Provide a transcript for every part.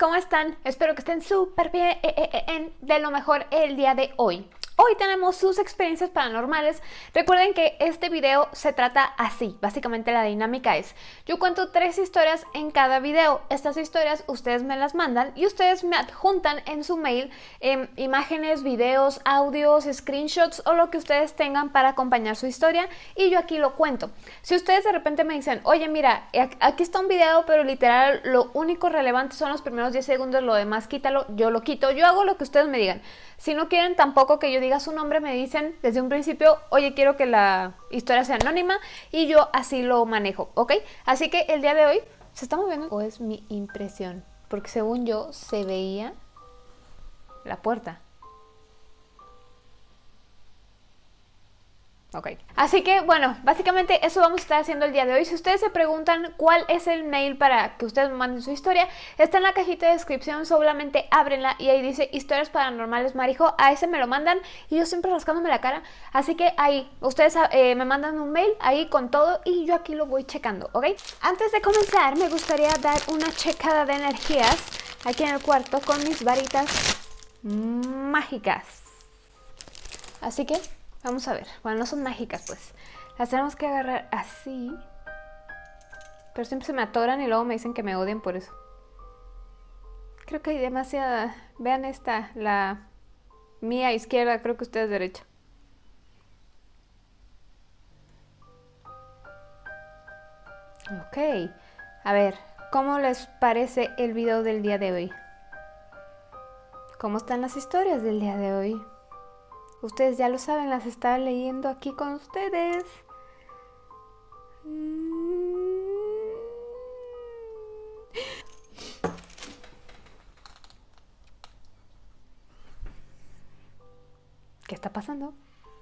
¿cómo están? Espero que estén súper bien, eh, eh, eh, de lo mejor el día de hoy. Hoy tenemos sus experiencias paranormales. Recuerden que este video se trata así. Básicamente la dinámica es, yo cuento tres historias en cada video. Estas historias ustedes me las mandan y ustedes me adjuntan en su mail em, imágenes, videos, audios, screenshots o lo que ustedes tengan para acompañar su historia y yo aquí lo cuento. Si ustedes de repente me dicen, oye mira, aquí está un video pero literal lo único relevante son los primeros 10 segundos, lo demás quítalo, yo lo quito. Yo hago lo que ustedes me digan. Si no quieren tampoco que yo diga su nombre, me dicen desde un principio, oye, quiero que la historia sea anónima y yo así lo manejo, ¿ok? Así que el día de hoy, ¿se está moviendo? ¿O es mi impresión? Porque según yo se veía la puerta. Ok. Así que, bueno, básicamente eso vamos a estar haciendo el día de hoy. Si ustedes se preguntan cuál es el mail para que ustedes manden su historia, está en la cajita de descripción, solamente ábrenla y ahí dice historias paranormales marijo. A ese me lo mandan y yo siempre rascándome la cara. Así que ahí, ustedes eh, me mandan un mail ahí con todo y yo aquí lo voy checando, ¿ok? Antes de comenzar, me gustaría dar una checada de energías aquí en el cuarto con mis varitas mágicas. Así que Vamos a ver. Bueno, no son mágicas, pues. Las tenemos que agarrar así. Pero siempre se me atoran y luego me dicen que me odian por eso. Creo que hay demasiada... Vean esta, la mía izquierda, creo que ustedes derecha. Ok. A ver, ¿cómo les parece el video del día de hoy? ¿Cómo están las historias del día de hoy? Ustedes ya lo saben, las estaba leyendo aquí con ustedes. ¿Qué está pasando?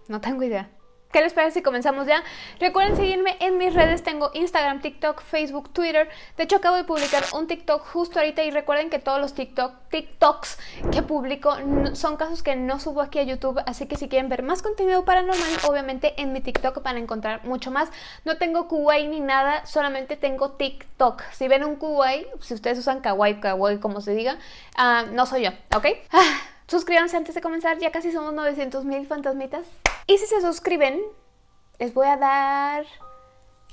No tengo idea. ¿Qué les parece si comenzamos ya? Recuerden seguirme en mis redes, tengo Instagram, TikTok, Facebook, Twitter. De hecho, acabo de publicar un TikTok justo ahorita y recuerden que todos los TikTok, TikToks que publico son casos que no subo aquí a YouTube, así que si quieren ver más contenido paranormal, obviamente en mi TikTok van a encontrar mucho más. No tengo Kuwait ni nada, solamente tengo TikTok. Si ven un Kuwait, si ustedes usan Kawaii, Kawaii, como se diga, uh, no soy yo, ¿ok? Suscríbanse antes de comenzar, ya casi somos 900 mil fantasmitas. Y si se suscriben, les voy a dar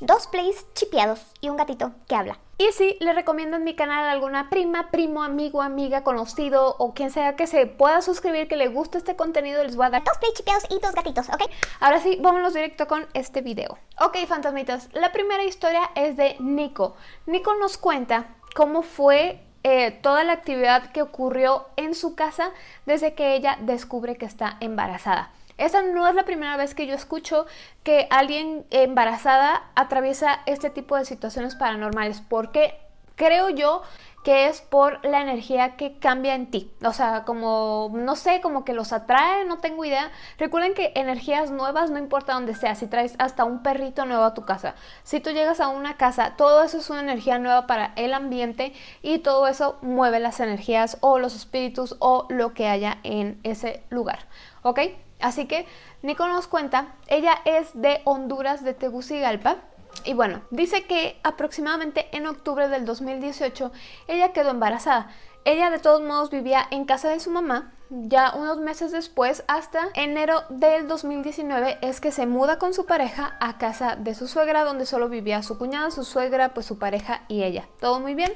dos plays chipeados y un gatito que habla. Y si les recomiendo en mi canal a alguna prima, primo, amigo, amiga, conocido o quien sea que se pueda suscribir, que le guste este contenido, les voy a dar dos plays chipeados y dos gatitos, ¿ok? Ahora sí, vámonos directo con este video. Ok, fantasmitas, la primera historia es de Nico. Nico nos cuenta cómo fue eh, toda la actividad que ocurrió en su casa desde que ella descubre que está embarazada. Esa no es la primera vez que yo escucho que alguien embarazada atraviesa este tipo de situaciones paranormales, porque creo yo que es por la energía que cambia en ti. O sea, como, no sé, como que los atrae, no tengo idea. Recuerden que energías nuevas, no importa dónde sea, si traes hasta un perrito nuevo a tu casa, si tú llegas a una casa, todo eso es una energía nueva para el ambiente y todo eso mueve las energías o los espíritus o lo que haya en ese lugar. ¿Ok? Así que Nico nos cuenta, ella es de Honduras, de Tegucigalpa, y bueno, dice que aproximadamente en octubre del 2018 ella quedó embarazada. Ella de todos modos vivía en casa de su mamá, ya unos meses después, hasta enero del 2019, es que se muda con su pareja a casa de su suegra, donde solo vivía su cuñada, su suegra, pues su pareja y ella. Todo muy bien.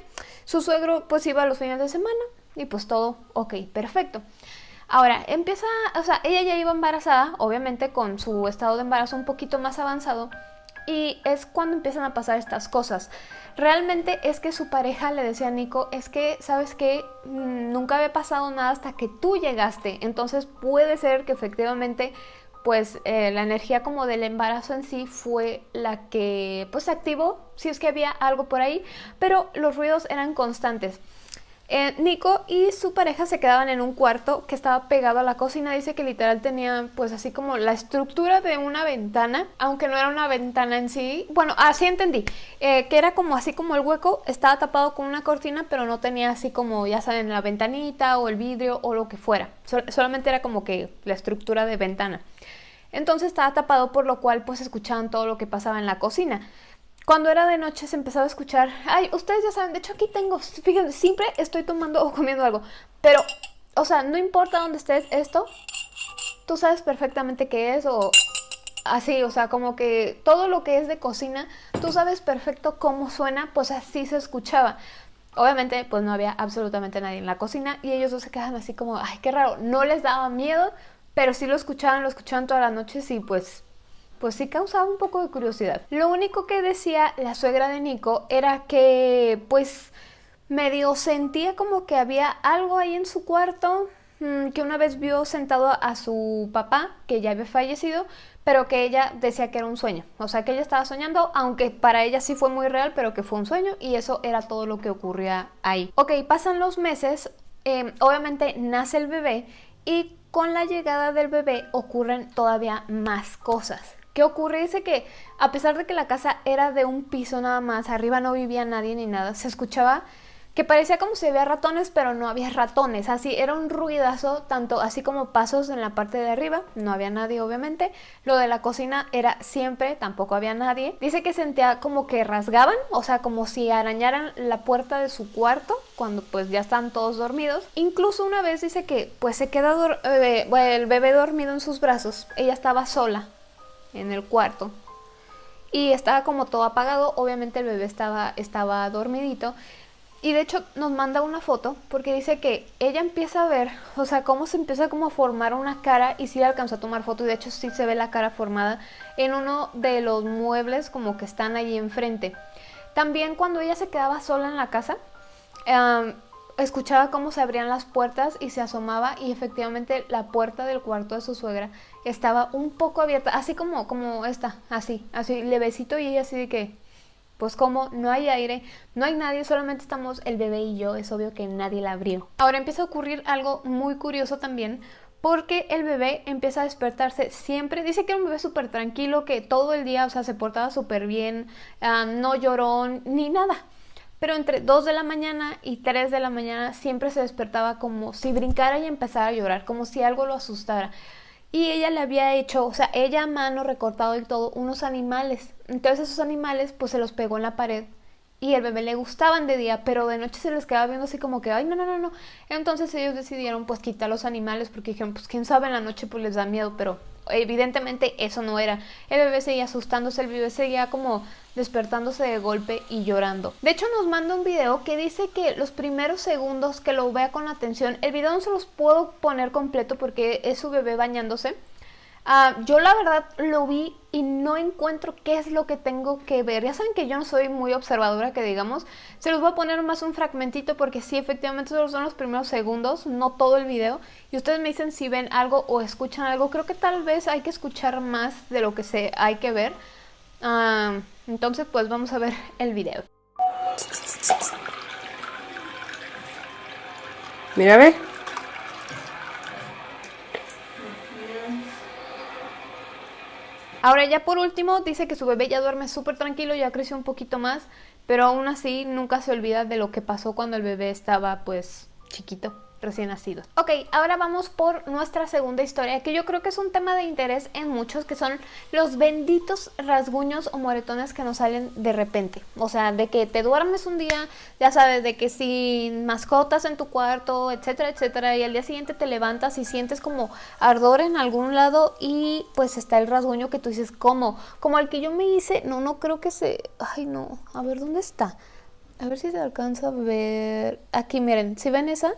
Su suegro pues iba los fines de semana y pues todo ok, perfecto. Ahora, empieza, o sea, ella ya iba embarazada, obviamente con su estado de embarazo un poquito más avanzado, y es cuando empiezan a pasar estas cosas. Realmente es que su pareja le decía a Nico, es que, ¿sabes qué? Mm, nunca había pasado nada hasta que tú llegaste, entonces puede ser que efectivamente pues eh, la energía como del embarazo en sí fue la que pues activó, si es que había algo por ahí, pero los ruidos eran constantes. Eh, Nico y su pareja se quedaban en un cuarto que estaba pegado a la cocina. Dice que literal tenía pues así como la estructura de una ventana, aunque no era una ventana en sí. Bueno, así entendí, eh, que era como así como el hueco, estaba tapado con una cortina, pero no tenía así como, ya saben, la ventanita o el vidrio o lo que fuera. solamente era como que la estructura de ventana. Entonces estaba tapado por lo cual pues escuchaban todo lo que pasaba en la cocina. Cuando era de noche se empezaba a escuchar, ay, ustedes ya saben, de hecho aquí tengo, fíjense, siempre estoy tomando o comiendo algo, pero, o sea, no importa dónde estés, esto, tú sabes perfectamente qué es o así, o sea, como que todo lo que es de cocina, tú sabes perfecto cómo suena, pues así se escuchaba. Obviamente, pues no había absolutamente nadie en la cocina y ellos dos se quedaban así como, ay, qué raro, no les daba miedo, pero sí lo escuchaban, lo escuchaban todas las noches y pues pues sí causaba un poco de curiosidad. Lo único que decía la suegra de Nico era que pues medio sentía como que había algo ahí en su cuarto, mm, que una vez vio sentado a su papá, que ya había fallecido, pero que ella decía que era un sueño. O sea, que ella estaba soñando, aunque para ella sí fue muy real, pero que fue un sueño y eso era todo lo que ocurría ahí. Ok, pasan los meses, em, obviamente nace el bebé y con la llegada del bebé ocurren todavía más cosas. ¿Qué ocurre? Dice que a pesar de que la casa era de un piso nada más, arriba no vivía nadie ni nada, se escuchaba que parecía como si había ratones, pero no había ratones, así era un ruidazo, tanto así como pasos en la parte de arriba, no había nadie obviamente, lo de la cocina era siempre, tampoco había nadie, dice que sentía como que rasgaban, o sea, como si arañaran la puerta de su cuarto, cuando pues ya están todos dormidos, incluso una vez dice que pues se queda eh, el bebé dormido en sus brazos, ella estaba sola, en el cuarto. Y estaba como todo apagado, obviamente el bebé estaba, estaba dormidito. Y de hecho nos manda una foto porque dice que ella empieza a ver, o sea, cómo se empieza como a formar una cara y sí le alcanzó a tomar foto y de hecho sí se ve la cara formada en uno de los muebles como que están allí enfrente. También cuando ella se quedaba sola en la casa, escuchaba cómo se abrían las puertas y se asomaba y efectivamente la puerta del cuarto de su suegra estaba un poco abierta, así como, como esta, así, así, levecito y así de que, pues como no hay aire, no hay nadie, solamente estamos el bebé y yo, es obvio que nadie la abrió. Ahora empieza a ocurrir algo muy curioso también, porque el bebé empieza a despertarse siempre. Dice que era un bebé súper tranquilo, que todo el día, o sea, se portaba súper bien, ah, no lloró ni nada pero entre 2 de la mañana y 3 de la mañana siempre se despertaba como si brincara y empezara a llorar, como si algo lo asustara. Y ella le había hecho, o sea, ella a mano recortado y todo, unos animales. Entonces esos animales pues se los pegó en la pared y el bebé le gustaban de día, pero de noche se les quedaba viendo así como que, ay, no, no, no, no. Entonces ellos decidieron pues quitar los animales porque dijeron, pues quién sabe en la noche pues les da miedo, pero evidentemente eso no era. El bebé seguía asustándose, el bebé seguía como despertándose de golpe y llorando. De hecho nos manda un video que dice que los primeros segundos que lo vea con atención, el video no se los puedo poner completo porque es su bebé bañándose. Ah, yo la verdad lo vi y no encuentro qué es lo que tengo que ver. Ya saben que yo no soy muy observadora, que digamos. Se los voy a poner más un fragmentito porque sí, efectivamente, solo son los primeros segundos, no todo el video. Y ustedes me dicen si ven algo o escuchan algo. Creo que tal vez hay que escuchar más de lo que se hay que ver. Ah, entonces, pues vamos a ver el video. Mira, ve. Ahora ya por último dice que su bebé ya duerme súper tranquilo, ya creció un poquito más, pero aún así nunca se olvida de lo que pasó cuando el bebé estaba pues chiquito recién nacidos. Ok, ahora vamos por nuestra segunda historia, que yo creo que es un tema de interés en muchos, que son los benditos rasguños o moretones que nos salen de repente. O sea, de que te duermes un día, ya sabes, de que sin mascotas en tu cuarto, etcétera, etcétera, y al día siguiente te levantas y sientes como ardor en algún lado y pues está el rasguño que tú dices, ¿cómo? Como el que yo me hice, no, no creo que se... Ay, no, a ver, ¿dónde está? A ver si se alcanza a ver... Aquí, miren, ¿si ven esa?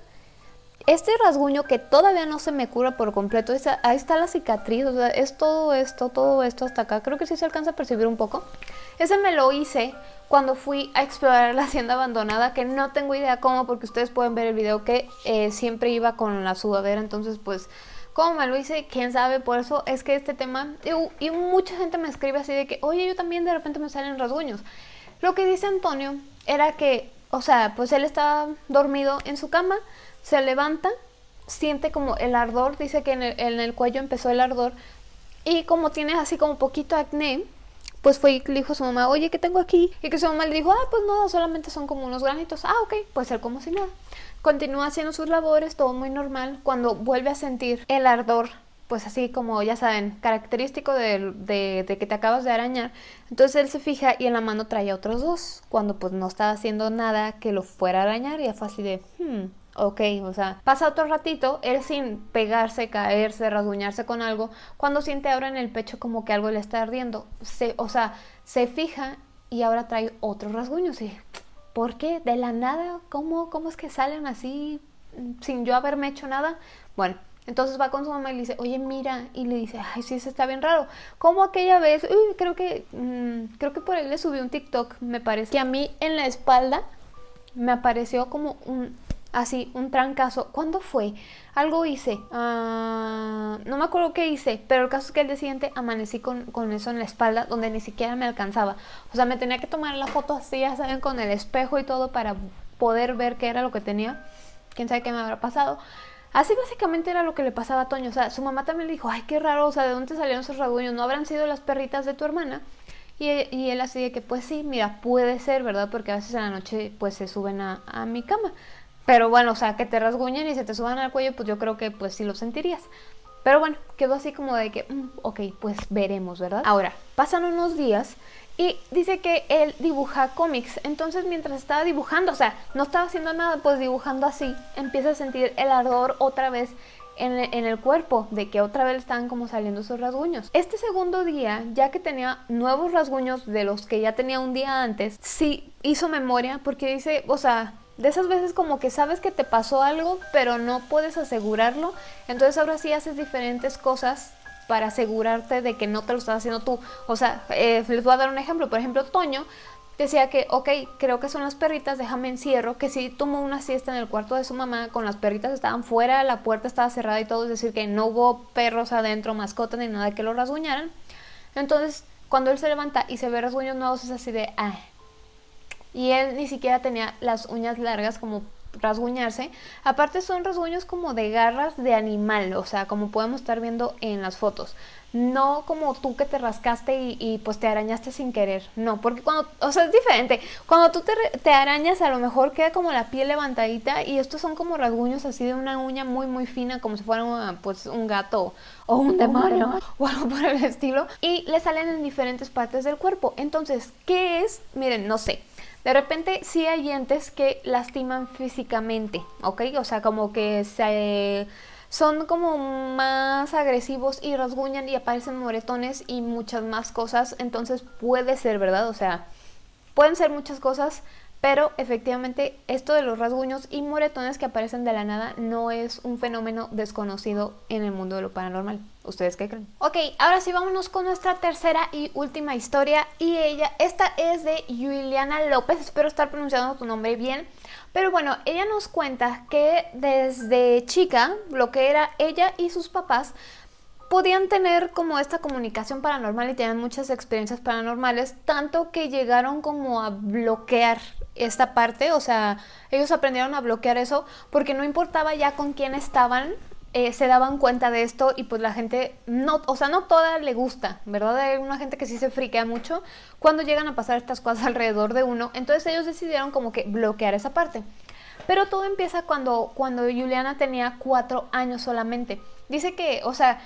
Este rasguño que todavía no se me cura por completo, ahí está la cicatriz, o sea, es todo esto, todo esto hasta acá. Creo que sí se alcanza a percibir un poco. Ese me lo hice cuando fui a explorar la hacienda abandonada, que no tengo idea cómo, porque ustedes pueden ver el video que eh, siempre iba con la sudadera, entonces pues... ¿Cómo me lo hice? ¿Quién sabe? Por eso es que este tema... Y, y mucha gente me escribe así de que, oye, yo también de repente me salen rasguños. Lo que dice Antonio era que, o sea, pues él estaba dormido en su cama, se levanta, siente como el ardor, dice que en el, cuello empezó el ardor y como tiene así como poquito acné, pues fue y le dijo a su mamá, oye, ¿qué tengo aquí? Y que su mamá le dijo, ah, pues no, solamente son como unos granitos. Ah, ok, puede ser como si nada. Continúa haciendo sus labores, todo muy normal. Cuando vuelve a sentir el ardor pues así como ya saben, característico de, de, que te acabas de arañar. Entonces él se fija y en la mano traía otros dos, cuando pues no estaba haciendo nada que lo fuera a arañar y fue así de, hmm, ok, o sea, pasa otro ratito, él sin pegarse, caerse, rasguñarse con algo, cuando siente ahora en el pecho como que algo le está ardiendo, se, o sea, se fija y ahora trae otros rasguños y, ¿por qué? ¿De la nada? ¿Cómo, cómo es que salen así sin yo haberme hecho nada? Bueno, entonces va con su mamá y le dice, oye, mira, y le dice, ay, sí, eso está bien raro. Como aquella vez, uy, creo que, mm, creo que por ahí le subí un TikTok, me parece, que a mí en la espalda me apareció como un, así, un trancazo. ¿Cuándo fue? Algo hice, ah, no me acuerdo qué hice, pero el caso es que el día siguiente amanecí con, con, eso en la espalda, donde ni siquiera me alcanzaba. O sea, me tenía que tomar la foto así, ya saben, con el espejo y todo para poder ver qué era lo que tenía. Quién sabe qué me habrá pasado. Así básicamente era lo que le pasaba a Toño. O sea, su mamá también le dijo, ay, qué raro, o sea, ¿de dónde salieron esos rasguños? ¿No habrán sido las perritas de tu hermana? Y, él así de que, pues sí, mira, puede ser, ¿verdad? Porque a veces en la noche, pues se suben a mi cama. Pero bueno, o sea, que te rasguñen y se te suban al cuello, pues yo creo que pues sí lo sentirías. Pero bueno, quedó así como de que, mm, ok, pues veremos, ¿verdad? Ahora, pasan unos días y dice que él dibuja cómics. Entonces mientras estaba dibujando, o sea, no estaba haciendo nada, pues dibujando así, empieza a sentir el ardor otra vez en, en, el cuerpo, de que otra vez estaban como saliendo esos rasguños. Este segundo día, ya que tenía nuevos rasguños de los que ya tenía un día antes, sí hizo memoria porque dice, o sea, de esas veces como que sabes que te pasó algo, pero no puedes asegurarlo, entonces ahora sí haces diferentes cosas para asegurarte de que no te lo estás haciendo tú. O sea, eh, les voy a dar un ejemplo. Por ejemplo, Toño decía que, ok, creo que son las perritas, déjame encierro, que sí tomó una siesta en el cuarto de su mamá, con las perritas estaban fuera, la puerta estaba cerrada y todo, es decir, que no hubo perros adentro, mascotas ni nada que lo rasguñaran. Entonces, cuando él se levanta y se ve rasguños nuevos, es así de, ah. Y él ni siquiera tenía las uñas largas como rasguñarse. Aparte son rasguños como de garras de animal, o sea, como podemos estar viendo en las fotos. No como tú que te rascaste y, pues te arañaste sin querer. No, porque cuando, o sea, es diferente. Cuando tú te, te, arañas a lo mejor queda como la piel levantadita y estos son como rasguños así de una uña muy muy fina como si fuera pues un gato o un demonio o algo por el estilo. Y le salen en diferentes partes del cuerpo. Entonces, ¿qué es? Miren, no sé. De repente sí hay dientes que lastiman físicamente, ¿ok? O sea, como que se, son como más agresivos y rasguñan y aparecen moretones y muchas más cosas. Entonces puede ser, ¿verdad? O sea, pueden ser muchas cosas, pero efectivamente esto de los rasguños y moretones que aparecen de la nada no es un fenómeno desconocido en el mundo de lo paranormal. ¿Ustedes qué creen? Ok, ahora sí vámonos con nuestra tercera y última historia y ella, esta es de Juliana López, espero estar pronunciando tu nombre bien. Pero bueno, ella nos cuenta que desde chica, lo que era ella y sus papás, podían tener como esta comunicación paranormal y tenían muchas experiencias paranormales, tanto que llegaron como a bloquear esta parte, o sea, ellos aprendieron a bloquear eso porque no importaba ya con quién estaban, eh, se daban cuenta de esto y pues la gente, no, o sea, no toda le gusta, ¿verdad? Hay una gente que sí se friquea mucho cuando llegan a pasar estas cosas alrededor de uno, entonces ellos decidieron como que bloquear esa parte. Pero todo empieza cuando, cuando Juliana tenía cuatro años solamente. Dice que, o sea,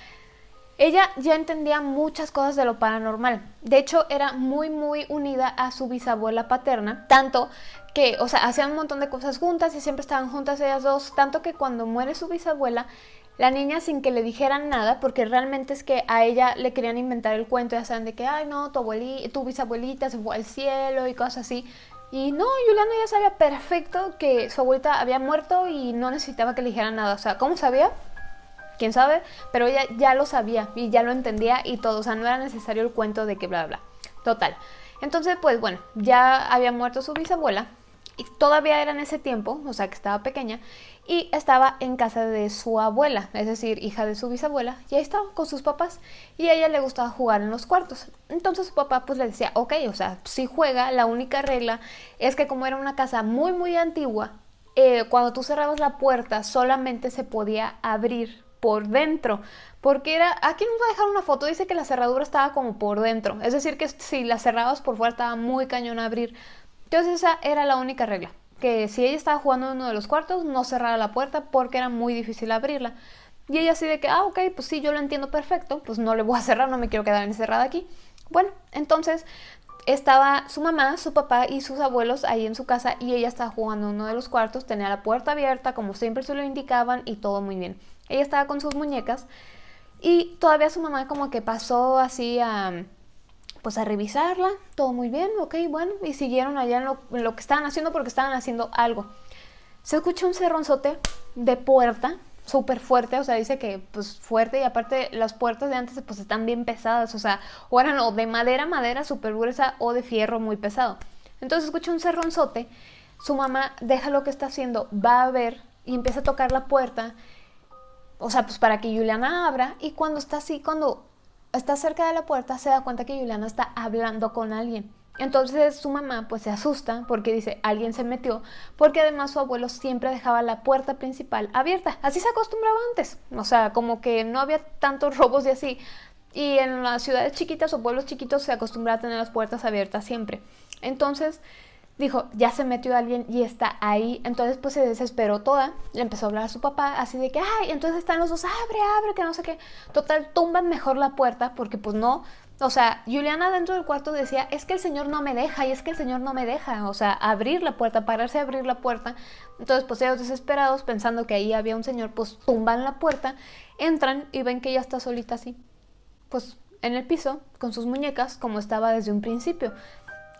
ella ya entendía muchas cosas de lo paranormal. De hecho, era muy, muy unida a su bisabuela paterna, tanto que, o sea, hacían un montón de cosas juntas y siempre estaban juntas ellas dos, tanto que cuando muere su bisabuela, la niña sin que le dijeran nada, porque realmente es que a ella le querían inventar el cuento, ya saben, de que, ay, no, tu, abuelita, tu bisabuelita se fue al cielo y cosas así. Y no, Juliana ya sabía perfecto que su abuelita había muerto y no necesitaba que le dijeran nada. O sea, ¿cómo sabía? Quién sabe, pero ella ya lo sabía y ya lo entendía y todo, o sea, no era necesario el cuento de que bla, bla, Total. Entonces, pues bueno, ya había muerto su bisabuela y todavía era en ese tiempo, o sea, que estaba pequeña, y estaba en casa de su abuela, es decir, hija de su bisabuela, y ahí estaba con sus papás, y a ella le gustaba jugar en los cuartos. Entonces su papá pues le decía, ok, o sea, si juega, la única regla es que como era una casa muy, muy antigua, eh, cuando tú cerrabas la puerta solamente se podía abrir por dentro. Porque era, aquí nos va a dejar una foto, dice que la cerradura estaba como por dentro. Es decir, que si la cerrabas por fuera estaba muy cañón a abrir. Entonces esa era la única regla. Que si ella estaba jugando en uno de los cuartos, no cerrara la puerta porque era muy difícil abrirla. Y ella así de que, ah, ok, pues sí, yo lo entiendo perfecto, pues no le voy a cerrar, no me quiero quedar encerrada aquí. Bueno, entonces estaba su mamá, su papá y sus abuelos ahí en su casa y ella estaba jugando en uno de los cuartos, tenía la puerta abierta como siempre se lo indicaban y todo muy bien. Ella estaba con sus muñecas y todavía su mamá como que pasó así a pues a revisarla, todo muy bien, ok, bueno, y siguieron allá en lo, que estaban haciendo porque estaban haciendo algo. Se escucha un cerronzote de puerta súper fuerte, o sea, dice que pues fuerte y aparte las puertas de antes pues están bien pesadas, o sea, o eran o de madera, madera súper gruesa o de fierro muy pesado. Entonces escucha un cerronzote, su mamá deja lo que está haciendo, va a ver y empieza a tocar la puerta, o sea, pues para que Juliana abra y cuando está así, cuando está cerca de la puerta se da cuenta que Juliana está hablando con alguien. Entonces su mamá pues se asusta porque dice alguien se metió porque además su abuelo siempre dejaba la puerta principal abierta. Así se acostumbraba antes. O sea, como que no había tantos robos y así. Y en las ciudades chiquitas o pueblos chiquitos se acostumbraba a tener las puertas abiertas siempre. Entonces dijo, ya se metió alguien y está ahí. Entonces pues se desesperó toda. Le empezó a hablar a su papá así de que, ay, entonces están los dos, abre, abre, que no sé qué. Total, tumban mejor la puerta porque pues no, o sea, Juliana dentro del cuarto decía, es que el Señor no me deja y es que el Señor no me deja, o sea, abrir la puerta, pararse a abrir la puerta. Entonces, pues ellos desesperados, pensando que ahí había un Señor, pues tumban la puerta, entran y ven que ella está solita así, pues en el piso, con sus muñecas, como estaba desde un principio.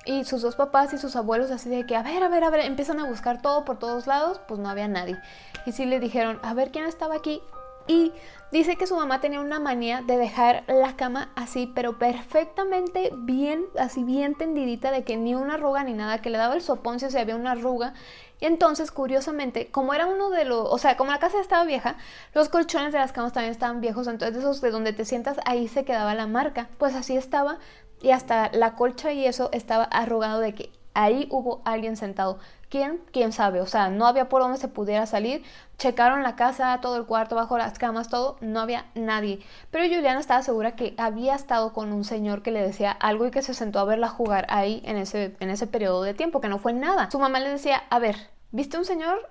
Y sus dos papás y sus abuelos así de que, a ver, a ver, a ver, empiezan a buscar todo por todos lados, pues no había nadie. Y sí le dijeron, a ver quién estaba aquí, y dice que su mamá tenía una manía de dejar la cama así, pero perfectamente bien, así bien tendidita, de que ni una arruga ni nada, que le daba el sopón si había una arruga. Entonces, curiosamente, como era uno de los, o sea, como la casa estaba vieja, los colchones de las camas también estaban viejos, entonces esos de donde te sientas, ahí se quedaba la marca. Pues así estaba, y hasta la colcha y eso estaba arrugado de que ahí hubo alguien sentado. ¿Quién? ¿Quién sabe? O sea, no había por dónde se pudiera salir. Checaron la casa, todo el cuarto, bajo las camas, todo. No había nadie. Pero Juliana estaba segura que había estado con un señor que le decía algo y que se sentó a verla jugar ahí en ese, en ese periodo de tiempo, que no fue nada. Su mamá le decía, a ver, ¿viste un señor?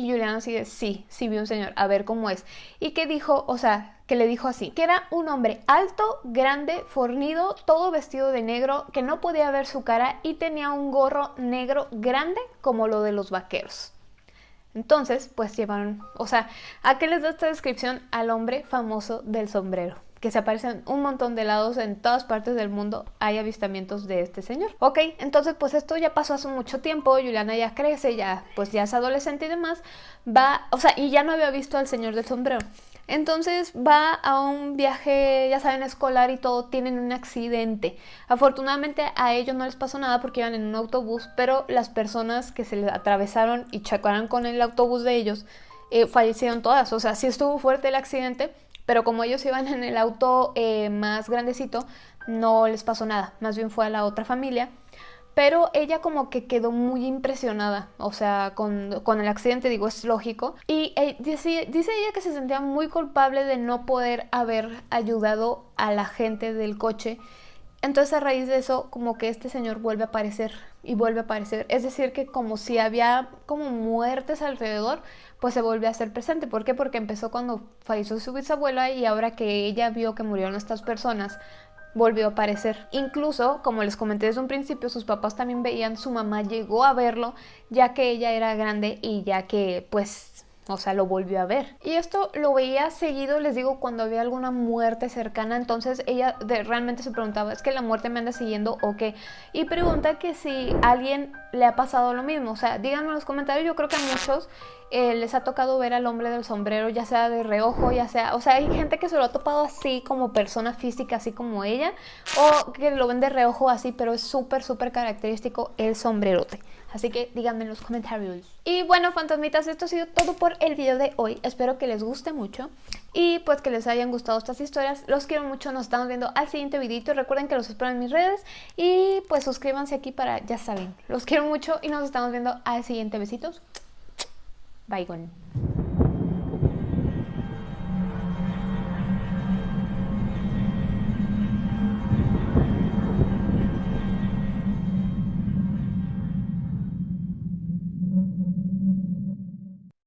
Y Juliana sigue, sí, sí vi un señor, a ver cómo es. Y que dijo, o sea, que le dijo así, que era un hombre alto, grande, fornido, todo vestido de negro, que no podía ver su cara y tenía un gorro negro grande como lo de los vaqueros. Entonces, pues llevaron, o sea, ¿a qué les da esta descripción? Al hombre famoso del sombrero que se aparecen un montón de lados en todas partes del mundo hay avistamientos de este señor. Ok, entonces pues esto ya pasó hace mucho tiempo, Juliana ya crece, ya pues ya es adolescente y demás, va, o sea, y ya no había visto al señor del sombrero. Entonces va a un viaje, ya saben, escolar y todo, tienen un accidente. Afortunadamente a ellos no les pasó nada porque iban en un autobús, pero las personas que se les atravesaron y chocaron con el autobús de ellos eh, fallecieron todas. O sea, sí estuvo fuerte el accidente, pero como ellos iban en el auto eh, más grandecito, no les pasó nada, más bien fue a la otra familia. Pero ella como que quedó muy impresionada, o sea, con, el accidente, digo, es lógico. Y eh, dice, dice ella que se sentía muy culpable de no poder haber ayudado a la gente del coche. Entonces a raíz de eso, como que este señor vuelve a aparecer y vuelve a aparecer. Es decir, que como si había como muertes alrededor, pues se volvió a hacer presente. ¿Por qué? Porque empezó cuando falleció su bisabuela y ahora que ella vio que murieron estas personas, volvió a aparecer. Incluso, como les comenté desde un principio, sus papás también veían, su mamá llegó a verlo, ya que ella era grande y ya que pues o sea, lo volvió a ver. Y esto lo veía seguido, les digo, cuando había alguna muerte cercana. Entonces ella realmente se preguntaba, ¿es que la muerte me anda siguiendo o qué? Y pregunta que si a alguien le ha pasado lo mismo. O sea, díganme en los comentarios, yo creo que a muchos eh, les ha tocado ver al hombre del sombrero, ya sea de reojo, ya sea, o sea, hay gente que se lo ha topado así como persona física, así como ella, o que lo ven de reojo así, pero es súper, súper característico el sombrerote. Así que díganme en los comentarios. Y bueno, fantasmitas, esto ha sido todo por el video de hoy. Espero que les guste mucho y pues que les hayan gustado estas historias. Los quiero mucho, nos estamos viendo al siguiente videito. Recuerden que los espero en mis redes y pues suscríbanse aquí para, ya saben, los quiero mucho y nos estamos viendo al siguiente. Besitos. বাইগন